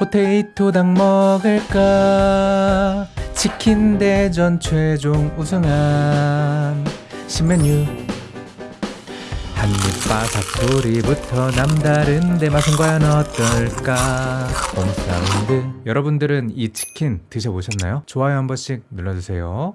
포테이토 닭 먹을까? 치킨 대전 최종 우승한 신메뉴. 한입 바삭 소리부터 남다른데 맛은 과연 어떨까? 홍사운드. 여러분들은 이 치킨 드셔보셨나요? 좋아요 한 번씩 눌러주세요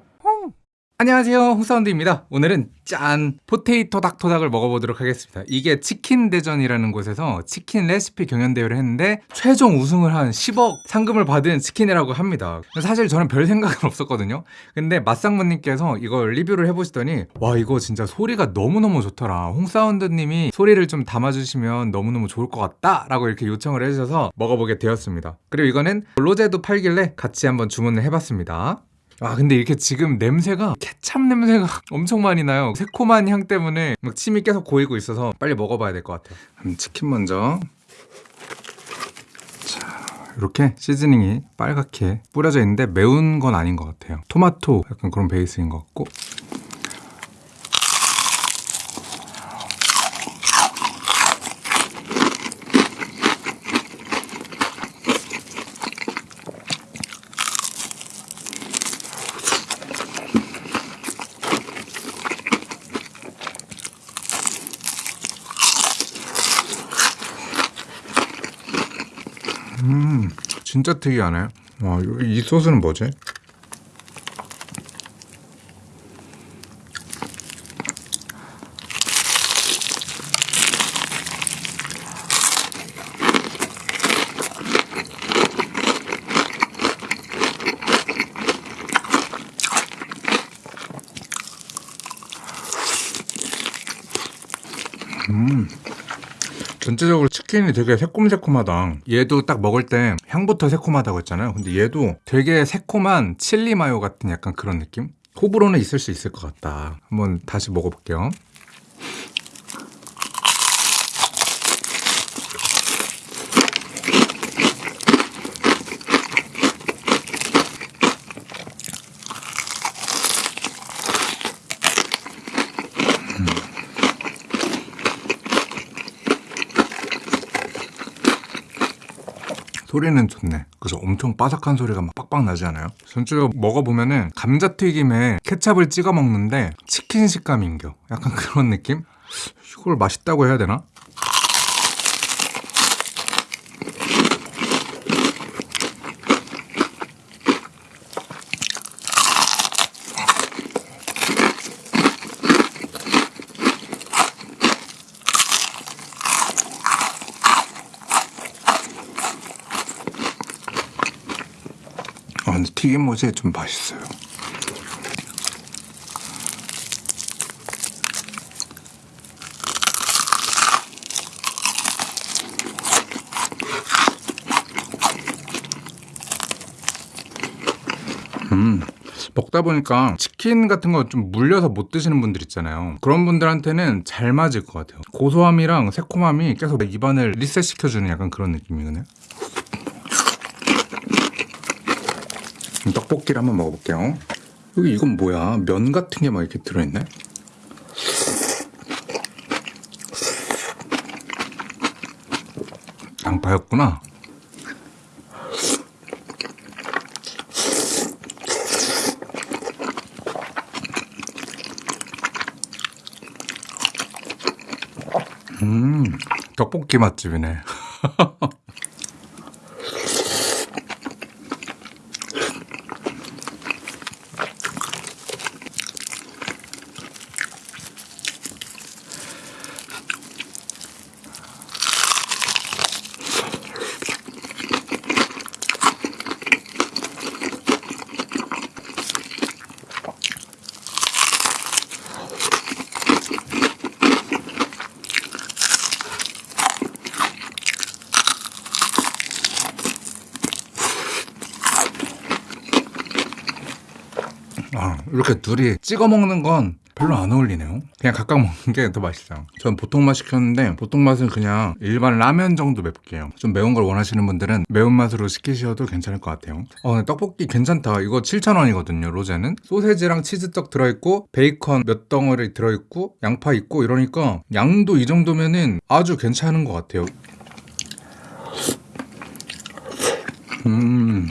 안녕하세요. 홍사운드입니다. 오늘은 짠 포테이토 닭토닭을 먹어보도록 하겠습니다. 이게 치킨 대전이라는 곳에서 치킨 레시피 경연 대회를 했는데 최종 우승을 한 10억 상금을 받은 치킨이라고 합니다. 사실 저는 별 생각은 없었거든요. 근데 맛상무님께서 이걸 리뷰를 해보시더니 와 이거 진짜 소리가 너무너무 좋더라. 홍사운드님이 소리를 좀 담아주시면 너무너무 좋을 것 같다 라고 이렇게 요청을 해주셔서 먹어보게 되었습니다. 그리고 이거는 로제도 팔길래 같이 한번 주문을 해봤습니다 아 근데 이렇게 지금 냄새가 케찹 냄새가 엄청 많이 나요. 새콤한 향 때문에 막 침이 계속 고이고 있어서 빨리 먹어봐야 될 것 같아요. 그럼 치킨 먼저. 자 이렇게 시즈닝이 빨갛게 뿌려져 있는데 매운 건 아닌 것 같아요. 토마토 약간 그런 베이스인 것 같고 음 진짜 특이하네 와, 이 소스는 뭐지? 음 전체적으로 치킨이 되게 새콤새콤하다. 얘도 딱 먹을 때 향부터 새콤하다고 했잖아요. 근데 얘도 되게 새콤한 칠리 마요 같은 약간 그런 느낌? 호불호는 있을 수 있을 것 같다. 한번 다시 먹어볼게요 소리는 좋네 그래서 엄청 바삭한 소리가 막 빡빡 나지 않아요? 전체적으로 먹어보면은 감자튀김에 케찹을 찍어 먹는데 치킨 식감인겨 약간 그런 느낌? 이걸 맛있다고 해야 되나? 튀김옷이 좀 맛있어요. 음 먹다 보니까 치킨 같은 거 좀 물려서 못 드시는 분들 있잖아요. 그런 분들한테는 잘 맞을 것 같아요. 고소함이랑 새콤함이 계속 입안을 리셋시켜주는 약간 그런 느낌이거든요 떡볶이를 한번 먹어볼게요. 여기 이건 뭐야? 면 같은 게 막 이렇게 들어있네? 양파였구나. 음 떡볶이 맛집이네 아, 이렇게 둘이 찍어 먹는 건 별로 안 어울리네요. 그냥 각각 먹는 게 더 맛있어요. 전 보통 맛 시켰는데 보통 맛은 그냥 일반 라면 정도 맵게요. 좀 매운 걸 원하시는 분들은 매운맛으로 시키셔도 괜찮을 것 같아요. 어, 떡볶이 괜찮다. 이거 7,000원이거든요 로제는. 소세지랑 치즈떡 들어있고 베이컨 몇 덩어리 들어있고 양파 있고 이러니까 양도 이 정도면은 아주 괜찮은 것 같아요. 음.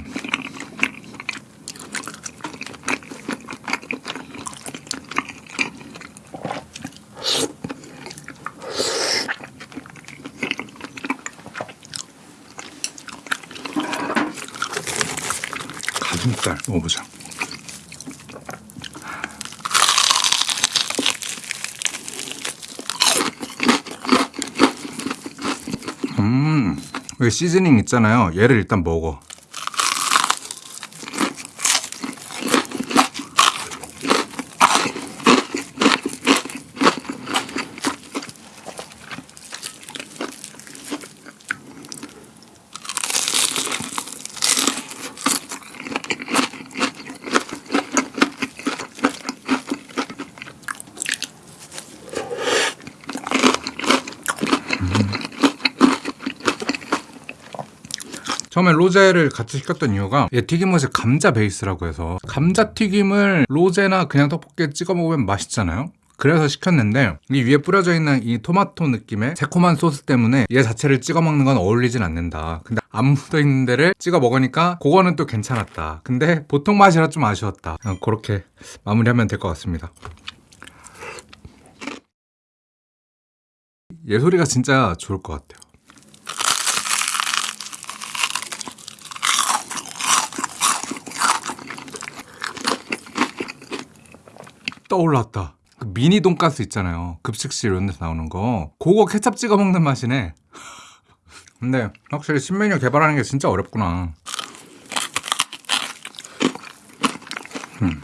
가슴살 먹어보자. 음, 시즈닝 있잖아요. 얘를 일단 먹어. 처음에 로제를 같이 시켰던 이유가 얘 튀김옷이 감자 베이스라고 해서 감자 튀김을 로제나 그냥 떡볶이에 찍어 먹으면 맛있잖아요. 그래서 시켰는데 이 위에 뿌려져 있는 이 토마토 느낌의 새콤한 소스 때문에 얘 자체를 찍어 먹는 건 어울리진 않는다. 근데 안 묻어 있는 데를 찍어 먹으니까 그거는 또 괜찮았다. 근데 보통 맛이라 좀 아쉬웠다. 그렇게 마무리하면 될 것 같습니다. 얘 소리가 진짜 좋을 것 같아요. 떠올랐다. 그 미니 돈가스 있잖아요. 급식실 이런 데서 나오는 거. 그거 케찹 찍어 먹는 맛이네. 근데 확실히 신메뉴 개발하는 게 진짜 어렵구나. 음.